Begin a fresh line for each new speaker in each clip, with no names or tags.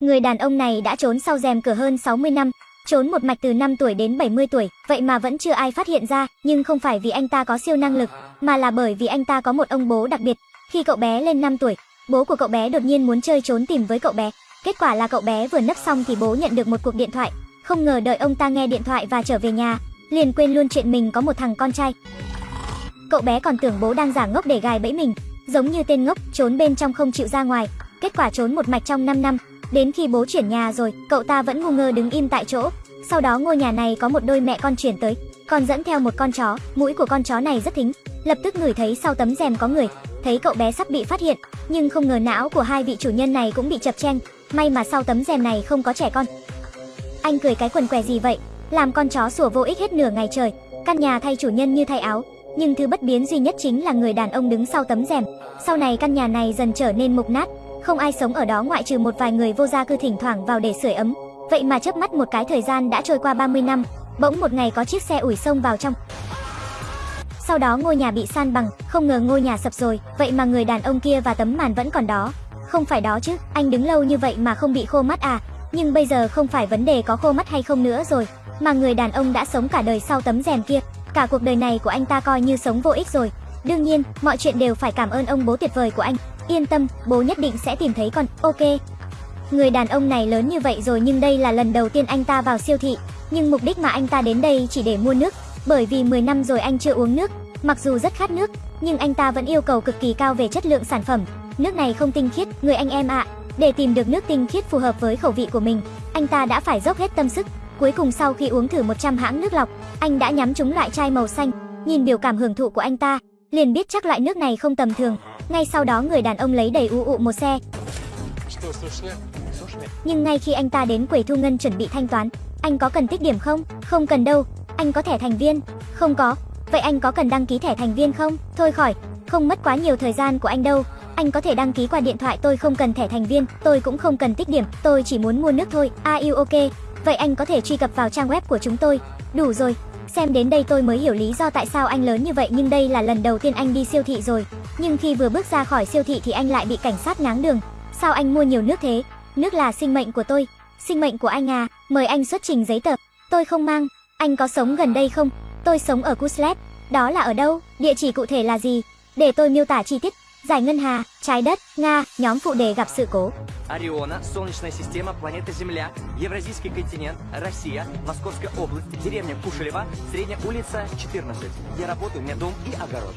Người đàn ông này đã trốn sau rèm cửa hơn 60 năm, trốn một mạch từ 5 tuổi đến 70 tuổi, vậy mà vẫn chưa ai phát hiện ra, nhưng không phải vì anh ta có siêu năng lực, mà là bởi vì anh ta có một ông bố đặc biệt. Khi cậu bé lên 5 tuổi, bố của cậu bé đột nhiên muốn chơi trốn tìm với cậu bé. Kết quả là cậu bé vừa nấp xong thì bố nhận được một cuộc điện thoại, không ngờ đợi ông ta nghe điện thoại và trở về nhà, liền quên luôn chuyện mình có một thằng con trai. Cậu bé còn tưởng bố đang giả ngốc để gài bẫy mình, giống như tên ngốc, trốn bên trong không chịu ra ngoài. Kết quả trốn một mạch trong 5 năm, đến khi bố chuyển nhà rồi, cậu ta vẫn ngu ngơ đứng im tại chỗ. Sau đó ngôi nhà này có một đôi mẹ con chuyển tới, còn dẫn theo một con chó, mũi của con chó này rất thính. Lập tức ngửi thấy sau tấm rèm có người, thấy cậu bé sắp bị phát hiện, nhưng không ngờ não của hai vị chủ nhân này cũng bị chập cheng. may mà sau tấm rèm này không có trẻ con. Anh cười cái quần què gì vậy? Làm con chó sủa vô ích hết nửa ngày trời, căn nhà thay chủ nhân như thay áo, nhưng thứ bất biến duy nhất chính là người đàn ông đứng sau tấm rèm. Sau này căn nhà này dần trở nên mục nát, không ai sống ở đó ngoại trừ một vài người vô gia cư thỉnh thoảng vào để sưởi ấm. Vậy mà chớp mắt một cái thời gian đã trôi qua 30 năm, bỗng một ngày có chiếc xe ủi sông vào trong. Sau đó ngôi nhà bị san bằng, không ngờ ngôi nhà sập rồi, vậy mà người đàn ông kia và tấm màn vẫn còn đó. Không phải đó chứ, anh đứng lâu như vậy mà không bị khô mắt à? Nhưng bây giờ không phải vấn đề có khô mắt hay không nữa rồi, mà người đàn ông đã sống cả đời sau tấm rèm kia, cả cuộc đời này của anh ta coi như sống vô ích rồi. Đương nhiên, mọi chuyện đều phải cảm ơn ông bố tuyệt vời của anh. Yên tâm, bố nhất định sẽ tìm thấy con. Ok. Người đàn ông này lớn như vậy rồi nhưng đây là lần đầu tiên anh ta vào siêu thị, nhưng mục đích mà anh ta đến đây chỉ để mua nước, bởi vì 10 năm rồi anh chưa uống nước, mặc dù rất khát nước, nhưng anh ta vẫn yêu cầu cực kỳ cao về chất lượng sản phẩm. Nước này không tinh khiết, người anh em ạ. Để tìm được nước tinh khiết phù hợp với khẩu vị của mình, anh ta đã phải dốc hết tâm sức. Cuối cùng sau khi uống thử 100 hãng nước lọc, anh đã nhắm trúng loại chai màu xanh. Nhìn biểu cảm hưởng thụ của anh ta, liền biết chắc loại nước này không tầm thường. Ngay sau đó người đàn ông lấy đầy u ụ một xe. Nhưng ngay khi anh ta đến quầy thu ngân chuẩn bị thanh toán, anh có cần tích điểm không? Không cần đâu. Anh có thẻ thành viên? Không có. Vậy anh có cần đăng ký thẻ thành viên không? Thôi khỏi, không mất quá nhiều thời gian của anh đâu. Anh có thể đăng ký qua điện thoại tôi không cần thẻ thành viên, tôi cũng không cần tích điểm, tôi chỉ muốn mua nước thôi. À yêu ok? Vậy anh có thể truy cập vào trang web của chúng tôi. Đủ rồi, xem đến đây tôi mới hiểu lý do tại sao anh lớn như vậy nhưng đây là lần đầu tiên anh đi siêu thị rồi. Nhưng khi vừa bước ra khỏi siêu thị thì anh lại bị cảnh sát ngáng đường. Sao anh mua nhiều nước thế? Nước là sinh mệnh của tôi. Sinh mệnh của anh à, mời anh xuất trình giấy tờ. Tôi không mang. Anh có sống gần đây không? Tôi sống ở Kuslet. Đó là ở đâu? Địa chỉ cụ thể là gì? Để tôi miêu tả chi tiết. Giải ngân hà, trái đất, Nga, nhóm phụ đề gặp sự cố.
Ориона, Солнечная система, планета Земля, Евразийский континент, Россия, Московская область, деревня Кушелева, Средняя улица, 14. Я работаю, у меня дом и огород.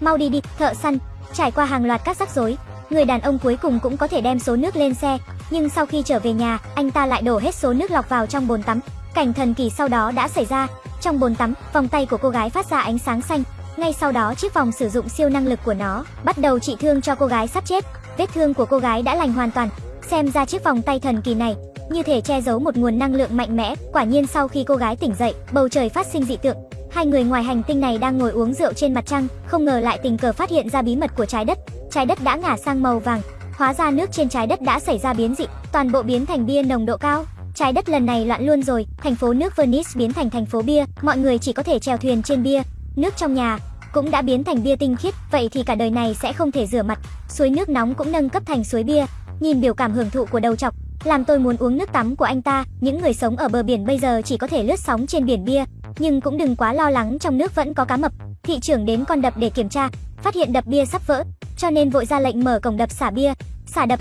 Mau đi đi, thợ săn. Trải qua hàng loạt các rắc rối, người đàn ông cuối cùng cũng có thể đem số nước lên xe, nhưng sau khi trở về nhà, anh ta lại đổ hết số nước lọc vào trong bồn tắm. Cảnh thần kỳ sau đó đã xảy ra. Trong bồn tắm, vòng tay của cô gái phát ra ánh sáng xanh. Ngay sau đó chiếc vòng sử dụng siêu năng lực của nó, bắt đầu trị thương cho cô gái sắp chết. Vết thương của cô gái đã lành hoàn toàn. Xem ra chiếc vòng tay thần kỳ này, như thể che giấu một nguồn năng lượng mạnh mẽ. Quả nhiên sau khi cô gái tỉnh dậy, bầu trời phát sinh dị tượng. Hai người ngoài hành tinh này đang ngồi uống rượu trên mặt trăng, không ngờ lại tình cờ phát hiện ra bí mật của trái đất. Trái đất đã ngả sang màu vàng, hóa ra nước trên trái đất đã xảy ra biến dị, toàn bộ biến thành bia nồng độ cao. Trái đất lần này loạn luôn rồi, thành phố nước Venice biến thành thành phố bia, mọi người chỉ có thể chèo thuyền trên bia. Nước trong nhà cũng đã biến thành bia tinh khiết, vậy thì cả đời này sẽ không thể rửa mặt. Suối nước nóng cũng nâng cấp thành suối bia. Nhìn biểu cảm hưởng thụ của đầu chọc, làm tôi muốn uống nước tắm của anh ta. Những người sống ở bờ biển bây giờ chỉ có thể lướt sóng trên biển bia, nhưng cũng đừng quá lo lắng trong nước vẫn có cá mập. Thị trưởng đến con đập để kiểm tra, phát hiện đập bia sắp vỡ, cho nên vội ra lệnh mở cổng đập xả bia, xả đập.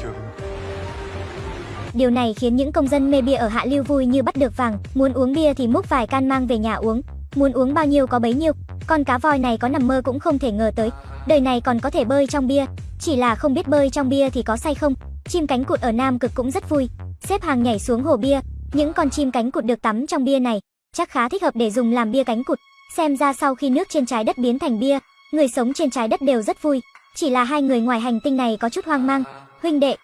Điều này khiến những công dân mê bia ở hạ lưu vui như bắt được vàng, muốn uống bia thì múc vài can mang về nhà uống, muốn uống bao nhiêu có bấy nhiêu. Con cá voi này có nằm mơ cũng không thể ngờ tới, đời này còn có thể bơi trong bia, chỉ là không biết bơi trong bia thì có say không. Chim cánh cụt ở Nam Cực cũng rất vui, xếp hàng nhảy xuống hồ bia, những con chim cánh cụt được tắm trong bia này, chắc khá thích hợp để dùng làm bia cánh cụt. Xem ra sau khi nước trên trái đất biến thành bia, người sống trên trái đất đều rất vui, chỉ là hai người ngoài hành tinh này có chút hoang mang. Huynh đệ,